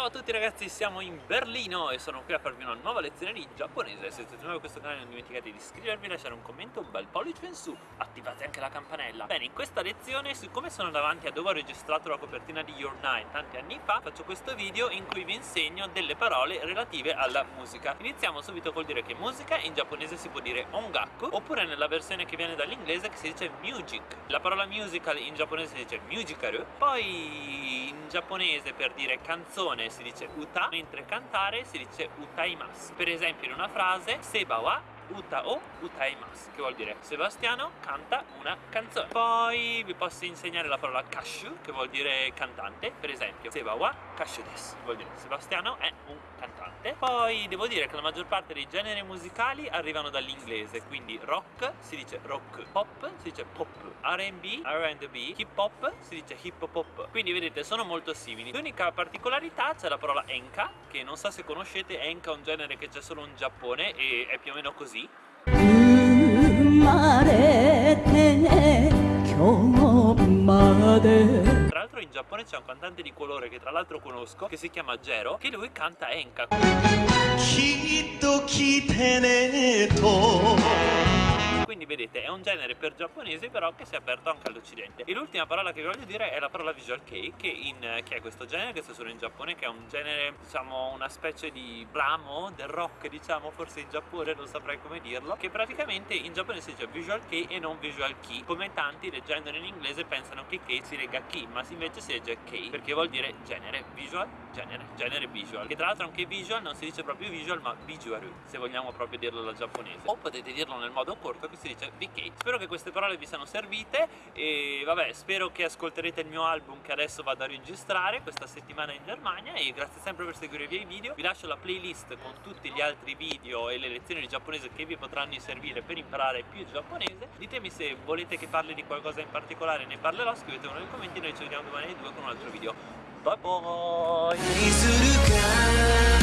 Ciao a tutti ragazzi, siamo in Berlino e sono qui a farvi una nuova lezione di giapponese. Se siete nuovi a questo canale non dimenticate di iscrivervi, lasciare un commento, un bel pollice in su Attivate anche la campanella. Bene, in questa lezione, siccome sono davanti a dove ho registrato la copertina di Your Nine tanti anni fa Faccio questo video in cui vi insegno delle parole relative alla musica. Iniziamo subito col dire che musica in giapponese si può dire ongaku Oppure nella versione che viene dall'inglese che si dice music. La parola musical in giapponese si dice musical Poi in giapponese per dire canzone si dice uta, mentre cantare si dice utaimasu. Per esempio in una frase, seba wa uta o utaimasu, che vuol dire Sebastiano canta una canzone. Poi vi posso insegnare la parola kashu, che vuol dire cantante. Per esempio, seba wa desu, vuol dire Sebastiano è un cantante. Poi devo dire che la maggior parte dei generi musicali arrivano dall'inglese, quindi rock si dice rock, pop si dice pop, R&B, R&B, hip hop si dice hip hop. Quindi vedete sono molto simili. L'unica particolarità c'è la parola enka, che non so se conoscete, enka è un genere che c'è solo in Giappone e è più o meno così. 生 l'altro in Giappone c'è un cantante di colore che tra l'altro conosco che si chiama Gero che lui canta Enka vedete è un genere per giapponesi però che si è aperto anche all'occidente. E l'ultima parola che vi voglio dire è la parola visual kei che, in, che è questo genere che sta solo in Giappone che è un genere diciamo una specie di ramo del rock diciamo forse in Giappone non saprei come dirlo che praticamente in Giappone si dice visual kei e non visual kei come tanti leggendolo in inglese pensano che kei si legga key ma invece si legge kei perché vuol dire genere visual genere genere visual. Che tra l'altro anche visual non si dice proprio visual ma visual se vogliamo proprio dirlo alla giapponese. O potete dirlo nel modo corto che si dice VK spero che queste parole vi siano servite e vabbè spero che ascolterete il mio album che adesso vado a registrare questa settimana in Germania e grazie sempre per seguire i miei video. Vi lascio la playlist con tutti gli altri video e le lezioni di giapponese che vi potranno servire per imparare più giapponese. Ditemi se volete che parli di qualcosa in particolare ne parlerò scrivetemelo nei commenti noi ci vediamo domani alle 2 con un altro video. Bye bye